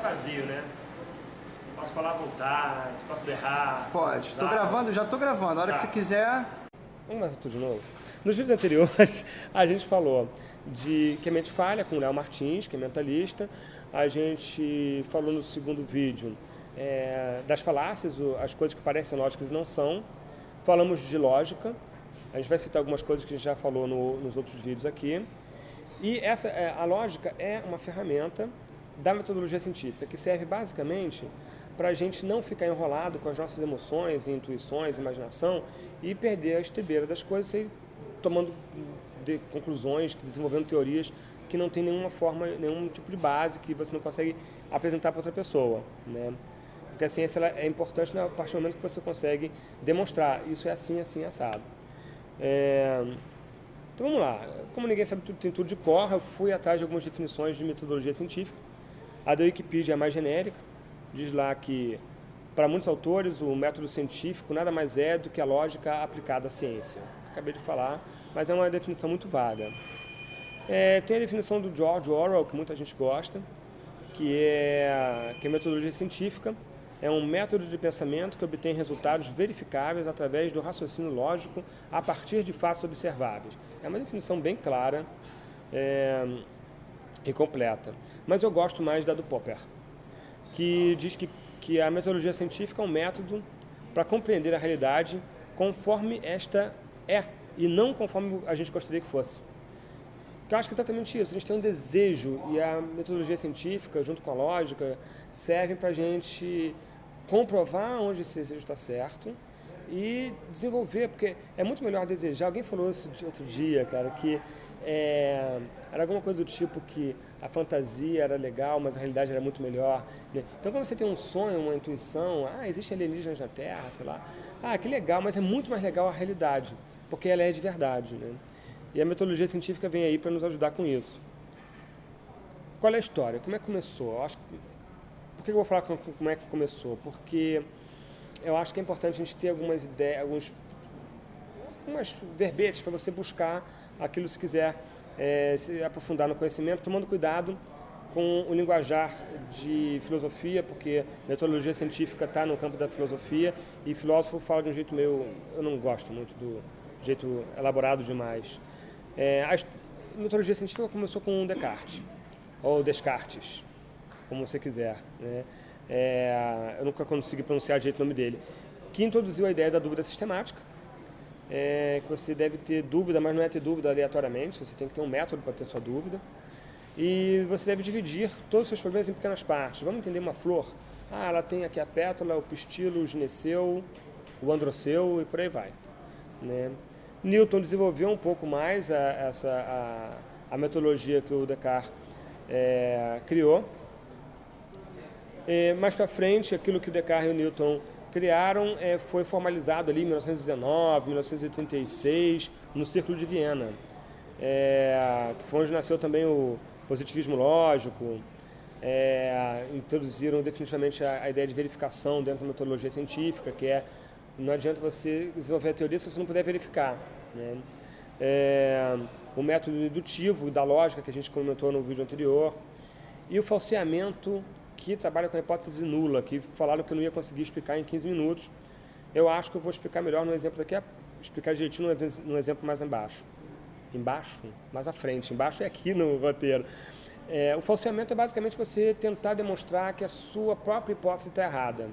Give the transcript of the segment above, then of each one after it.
tá vazio, né? Posso falar à vontade, posso berrar. Pode. Tô gravando, já tô gravando. A hora Tá. que você quiser. Vamos começar tudo de novo? Nos vídeos anteriores, a gente falou de que a mente falha com o Léo Martins, que é mentalista. A gente falou no segundo vídeo é, das falácias, as coisas que parecem lógicas e não são. Falamos de lógica. A gente vai citar algumas coisas que a gente já falou no- nos outros vídeos aqui. E essa, é, a lógica é uma ferramenta da metodologia científica que serve basicamente para a gente não ficar enrolado com as nossas emoções, intuições, imaginação e perder a estribeira das coisas e tomando de conclusões, desenvolvendo teorias que não tem nenhuma forma, nenhum tipo de base que você não consegue apresentar para outra pessoa, né? Porque a ciência ela é importante a partir do momento que você consegue demonstrar isso é assim, assim, assado. É, então vamos lá. Como ninguém sabe tudo, tem tudo de cor, eu fui atrás de algumas definições de metodologia científica. A da Wikipedia é mais genérica, diz lá que, para muitos autores, o método científico nada mais é do que a lógica aplicada à ciência. Acabei de falar, mas é uma definição muito vaga. É, tem a definição do George Orwell, que muita gente gosta, que é que a metodologia científica é um método de pensamento que obtém resultados verificáveis através do raciocínio lógico a partir de fatos observáveis. É uma definição bem clara é, e completa. Mas eu gosto mais da do Popper, que diz que, que a metodologia científica é um método para compreender a realidade conforme esta é e não conforme a gente gostaria que fosse. Eu acho que é exatamente isso. A gente tem um desejo e a metodologia científica, junto com a lógica, serve para a gente comprovar onde esse desejo está certo e desenvolver, porque é muito melhor desejar. Alguém falou isso outro dia, cara, que é, era alguma coisa do tipo que a fantasia era legal, mas a realidade era muito melhor. né? Então, quando você tem um sonho, uma intuição, ah, existe alienígenas na Terra, sei lá, ah, que legal, mas é muito mais legal a realidade, porque ela é de verdade, né? E a metodologia científica vem aí para nos ajudar com isso. Qual é a história? Como é que começou? Eu acho que... Por que eu vou falar com- como é que começou? Porque eu acho que é importante a gente ter algumas ideias, alguns umas verbetes para você buscar aquilo se quiser eh, se aprofundar no conhecimento, tomando cuidado com o linguajar de filosofia, porque metodologia científica está no campo da filosofia e filósofo fala de um jeito meio, eu não gosto muito do jeito elaborado demais. É, a metodologia científica começou com Descartes, ou Descartes, como você quiser. Né? É, eu nunca consegui pronunciar direito o nome dele. Que introduziu a ideia da dúvida sistemática, é, que você deve ter dúvida, mas não é ter dúvida aleatoriamente, você tem que ter um método para ter sua dúvida. E você deve dividir todos os seus problemas em pequenas partes. Vamos entender uma flor? Ah, ela tem aqui a pétala, o pistilo, o gineceu, o androceu e por aí vai. Né? Newton desenvolveu um pouco mais a, essa, a, a metodologia que o Descartes é, criou. É, mais para frente, aquilo que o Descartes e o Newton criaram é, foi formalizado ali em 1919, 1936, no Círculo de Viena, é, que foi onde nasceu também o positivismo lógico. É, introduziram definitivamente a, a ideia de verificação dentro da metodologia científica, que é não adianta você desenvolver a teoria se você não puder verificar. Né? É, o método dedutivo da lógica que a gente comentou no vídeo anterior e o falseamento que trabalha com a hipótese nula, que falaram que eu não ia conseguir explicar em 15 minutos. Eu acho que eu vou explicar melhor no exemplo daqui, explicar direitinho no exemplo mais embaixo. Embaixo? Mais à frente. Embaixo é aqui no roteiro. É, o falseamento é basicamente você tentar demonstrar que a sua própria hipótese está errada.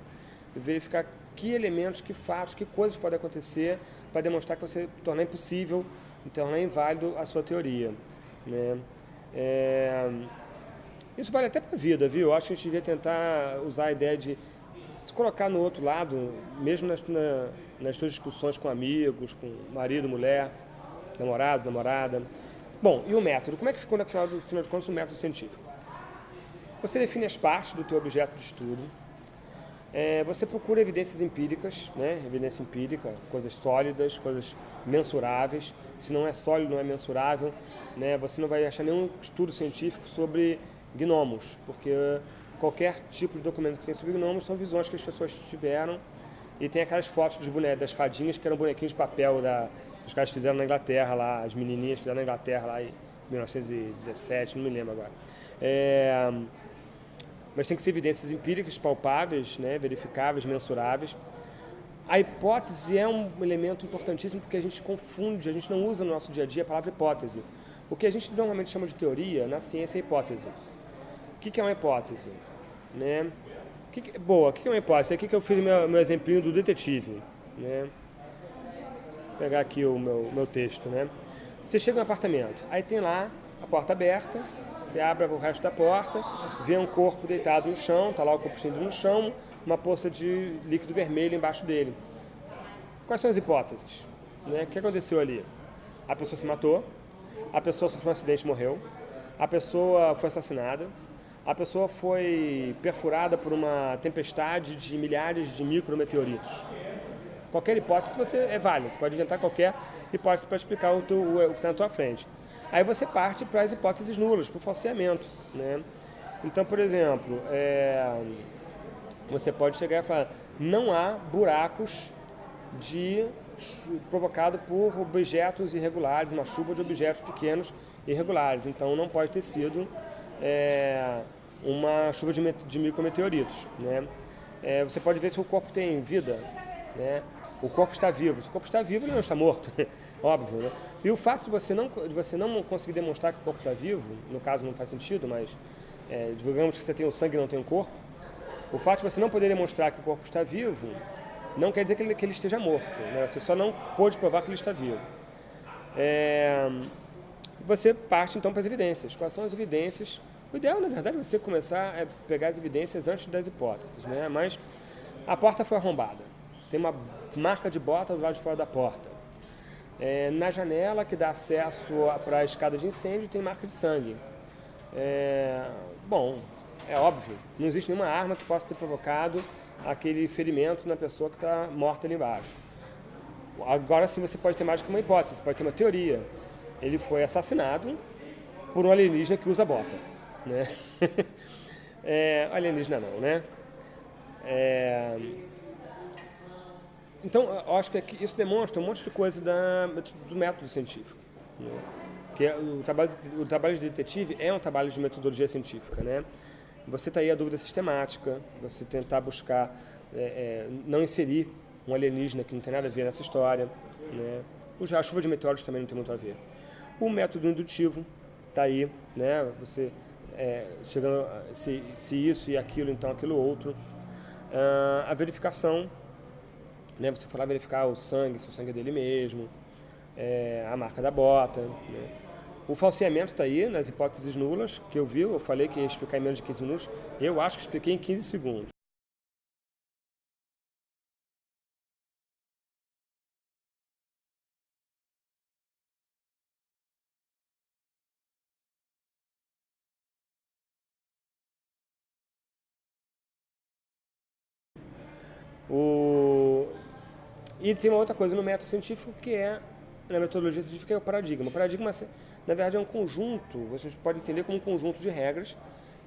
Verificar que elementos, que fatos, que coisas podem acontecer para demonstrar que você tornar impossível, tornar inválido a sua teoria. Né? É, isso vale até para a vida, viu? Eu acho que a gente devia tentar usar a ideia de se colocar no outro lado, mesmo nas, na- nas suas discussões com amigos, com marido, mulher, namorado, namorada. Bom, e o método? Como é que ficou, no final, do, final de contas, o método científico? Você define as partes do teu objeto de estudo, é, você procura evidências empíricas, né? evidência empírica, coisas sólidas, coisas mensuráveis. Se não é sólido, não é mensurável, né? você não vai achar nenhum estudo científico sobre gnomos, porque qualquer tipo de documento que tem sobre gnomos são visões que as pessoas tiveram e tem aquelas fotos dos das fadinhas que eram bonequinhos de papel da, que os caras fizeram na Inglaterra lá, as menininhas fizeram na Inglaterra lá em 1917, não me lembro agora. É, mas tem que ser evidências empíricas, palpáveis, né, verificáveis, mensuráveis. A hipótese é um elemento importantíssimo porque a gente confunde, a gente não usa no nosso dia a dia a palavra hipótese. O que a gente normalmente chama de teoria, na ciência, é hipótese. O que é uma hipótese? Né? Que, boa, o que é uma hipótese? Aqui que eu fiz meu, meu exemplinho do detetive. Né? Vou pegar aqui o meu, meu texto. Né? Você chega no apartamento, aí tem lá a porta aberta, você abre o resto da porta, vê um corpo deitado no chão, está lá o corpo estendido no chão, uma poça de líquido vermelho embaixo dele. Quais são as hipóteses? Né? O que aconteceu ali? A pessoa se matou, a pessoa sofreu um acidente e morreu, a pessoa foi assassinada, a pessoa foi perfurada por uma tempestade de milhares de micrometeoritos. Qualquer hipótese você é válida, você pode inventar qualquer hipótese para explicar o, teu, o que está na tua frente. Aí você parte para as hipóteses nulas, para o falseamento. Né? Então, por exemplo, é, você pode chegar e falar, não há buracos de provocado por objetos irregulares, uma chuva de objetos pequenos irregulares. Então não pode ter sido é, uma chuva de, de micrometeoritos. Né? É, você pode ver se o corpo tem vida. Né? O corpo está vivo. Se o corpo está vivo, ele não está morto. Óbvio, né? E o fato de você, não, de você não conseguir demonstrar que o corpo está vivo, no caso não faz sentido, mas é, digamos que você tem o sangue e não tem o corpo, o fato de você não poder demonstrar que o corpo está vivo não quer dizer que ele, que ele esteja morto. Né? Você só não pôde provar que ele está vivo. É, você parte então para as evidências. Quais são as evidências? O ideal, na verdade, é você começar a pegar as evidências antes das hipóteses. Né? Mas a porta foi arrombada. Tem uma marca de bota do lado de fora da porta. É, na janela que dá acesso para a escada de incêndio tem marca de sangue. É, bom, é óbvio, não existe nenhuma arma que possa ter provocado aquele ferimento na pessoa que está morta ali embaixo. Agora sim você pode ter mais que uma hipótese, você pode ter uma teoria. Ele foi assassinado por um alienígena que usa bota. Né? é, alienígena não, né? É, então, eu acho que isso demonstra um monte de coisa da, do método científico. Né? Que é, o, trabalho, o trabalho de detetive é um trabalho de metodologia científica, né? Você está aí a dúvida sistemática, você tentar buscar, é, é, não inserir um alienígena que não tem nada a ver nessa história. Né? A chuva de meteoros também não tem muito a ver. O método indutivo está aí, né? você é, chegando se, se isso e aquilo, então aquilo outro. Uh, a verificação, né? você for lá verificar o sangue, se o sangue é dele mesmo, é, a marca da bota. Né? O falseamento está aí nas hipóteses nulas que eu vi, eu falei que ia explicar em menos de 15 minutos, eu acho que expliquei em 15 segundos. O... E tem uma outra coisa no método científico que é, na metodologia científica, é o paradigma. O paradigma na verdade é um conjunto, vocês podem entender como um conjunto de regras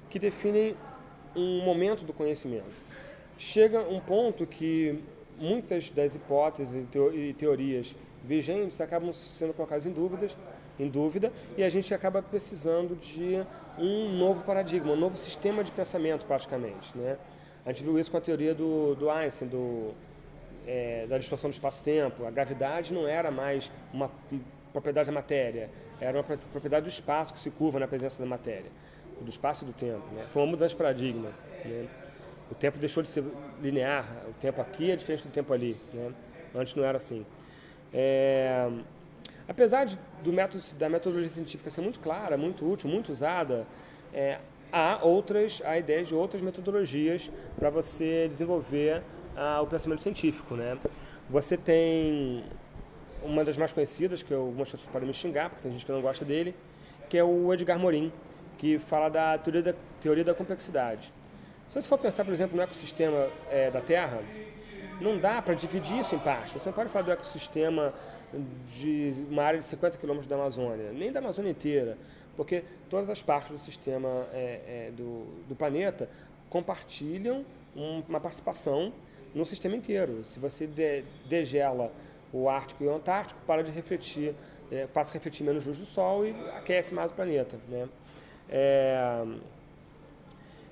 que definem um momento do conhecimento. Chega um ponto que muitas das hipóteses e teorias vigentes acabam sendo colocadas em dúvidas, em dúvida, e a gente acaba precisando de um novo paradigma, um novo sistema de pensamento, praticamente. Né? A gente viu isso com a teoria do, do Einstein, do, é, da distorção do espaço-tempo. A gravidade não era mais uma propriedade da matéria, era uma propriedade do espaço que se curva na presença da matéria, do espaço e do tempo. Né? Foi uma mudança de paradigma. Né? O tempo deixou de ser linear, o tempo aqui é diferente do tempo ali. Né? Antes não era assim. É... Apesar de, do método, da metodologia científica ser muito clara, muito útil, muito usada, é, há outras, há ideias de outras metodologias para você desenvolver ah, o pensamento científico, né? Você tem uma das mais conhecidas, que algumas pessoas podem me xingar, porque tem gente que não gosta dele, que é o Edgar Morin, que fala da teoria da, teoria da complexidade. Se você for pensar, por exemplo, no ecossistema é, da Terra, não dá para dividir isso em partes. Você não pode falar do ecossistema de uma área de 50 quilômetros da Amazônia, nem da Amazônia inteira, porque todas as partes do sistema é, é, do, do, planeta compartilham um, uma participação no sistema inteiro. Se você de, degela o Ártico e o Antártico para de refletir, é, passa a refletir menos luz do Sol e aquece mais o planeta. Né? É,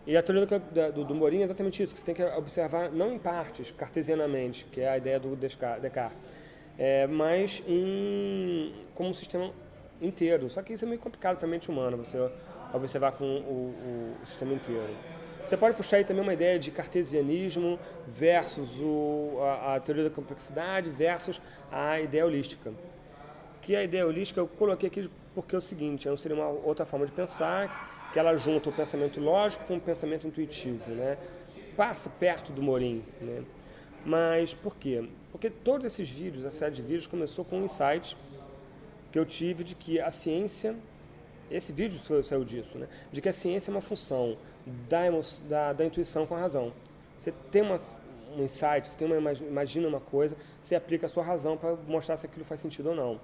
E a teoria do, do, do Morin é exatamente isso, que você tem que observar não em partes, cartesianamente, que é a ideia do Descartes, é, mas em, como um sistema inteiro. Só que isso é meio complicado para a mente humana, você observar com o, o, sistema inteiro. Você pode puxar aí também uma ideia de cartesianismo versus o, a, a teoria da complexidade versus a ideia holística. Que a ideia holística eu coloquei aqui porque é o seguinte, é seria uma outra forma de pensar, que ela junta o pensamento lógico com o pensamento intuitivo, né? Passa perto do Morim, né? Mas por quê? Porque todos esses vídeos, a série de vídeos começou com um insight que eu tive de que a ciência, esse vídeo saiu disso, né? De que a ciência é uma função da, da, da intuição com a razão. Você tem um insight, você tem uma, imagina uma coisa, você aplica a sua razão para mostrar se aquilo faz sentido ou não.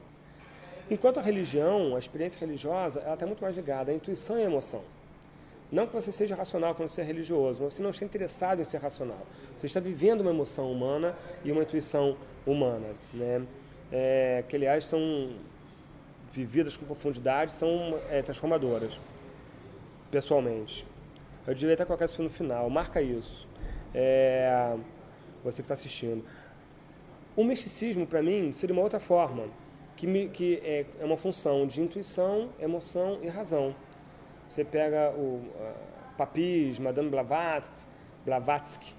Enquanto a religião, a experiência religiosa, ela está muito mais ligada à intuição e à emoção. Não que você seja racional quando você é religioso, mas você não está interessado em ser racional. Você está vivendo uma emoção humana e uma intuição humana, né? É, que aliás são vividas com profundidade, são é, transformadoras, pessoalmente. Eu devia até colocar isso no final, marca isso. É, você que está assistindo. O misticismo, para mim, seria uma outra forma que, me, que é, é, uma função de intuição, emoção e razão. Você pega o uh, Papis, Madame Blavatsky, Blavatsky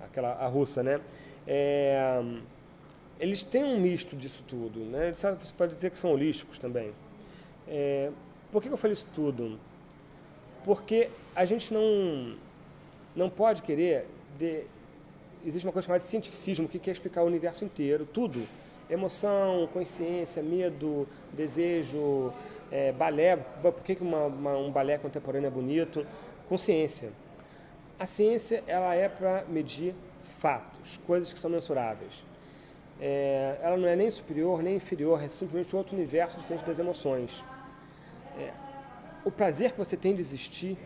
aquela, a russa, né? É, eles têm um misto disso tudo, né? Você pode dizer que são holísticos também. É, por que eu falei isso tudo? Porque a gente não, não pode querer... De, existe uma coisa chamada de cientificismo, que quer explicar o universo inteiro, tudo emoção, consciência, medo, desejo, é, balé, por que, uma, uma, um balé contemporâneo é bonito? Consciência. A ciência ela é para medir fatos, coisas que são mensuráveis. É, ela não é nem superior nem inferior, é simplesmente outro universo diferente das emoções. É, o prazer que você tem de existir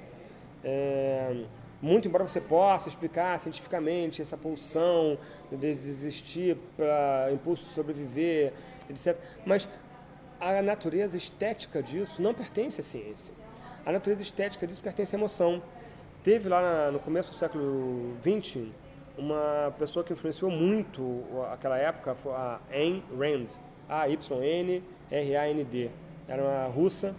é, muito embora você possa explicar cientificamente essa pulsão de existir para impulso sobreviver, etc. Mas a natureza estética disso não pertence à ciência. A natureza estética disso pertence à emoção. Teve lá na, no começo do século XX uma pessoa que influenciou muito aquela época, a Ayn Rand, A-Y-N-R-A-N-D. Era uma russa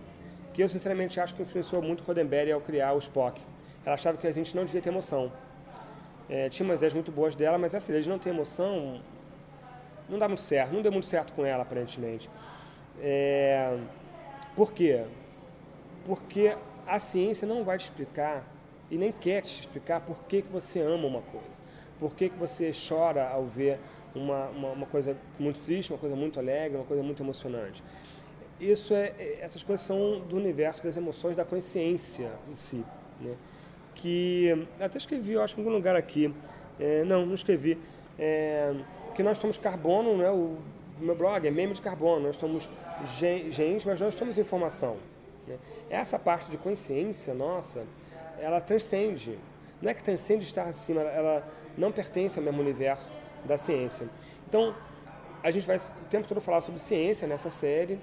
que eu sinceramente acho que influenciou muito Roddenberry ao criar o Spock ela achava que a gente não devia ter emoção. É, tinha umas ideias muito boas dela, mas essa ideia de não ter emoção não dá muito certo, não deu muito certo com ela, aparentemente. É, por quê? Porque a ciência não vai te explicar e nem quer te explicar por que, que você ama uma coisa. Por que, que você chora ao ver uma, uma, uma coisa muito triste, uma coisa muito alegre, uma coisa muito emocionante. Isso é, essas coisas são do universo das emoções, da consciência em si. Né? que até escrevi, eu acho, em algum lugar aqui, é, não, não escrevi, é, que nós somos carbono, né, o meu blog é meme de carbono, nós somos genes, mas nós somos informação. Né? Essa parte de consciência nossa, ela transcende, não é que transcende estar acima, ela não pertence ao mesmo universo da ciência. Então, a gente vai o tempo todo falar sobre ciência nessa série,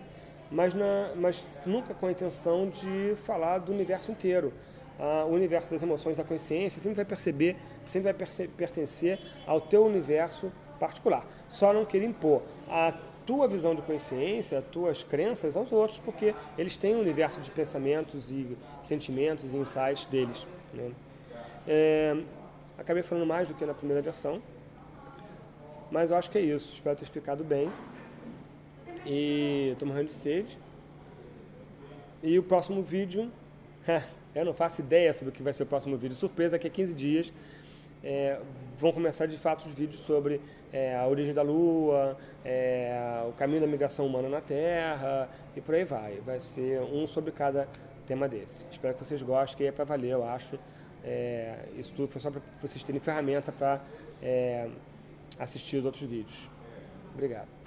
mas, na, mas nunca com a intenção de falar do universo inteiro ah, o universo das emoções da consciência sempre vai perceber, sempre vai pertencer ao teu universo particular. Só não querer impor a tua visão de consciência, as tuas crenças aos outros, porque eles têm um universo de pensamentos e sentimentos e insights deles. Né? É, acabei falando mais do que na primeira versão, mas eu acho que é isso. Espero ter explicado bem. E estou morrendo de sede. E o próximo vídeo... Eu não faço ideia sobre o que vai ser o próximo vídeo. Surpresa que é 15 dias é, vão começar de fato os vídeos sobre é, a origem da Lua, é, o caminho da migração humana na Terra e por aí vai. Vai ser um sobre cada tema desse. Espero que vocês gostem, que é para valer, eu acho. É, isso tudo foi só para vocês terem ferramenta para é, assistir os outros vídeos. Obrigado.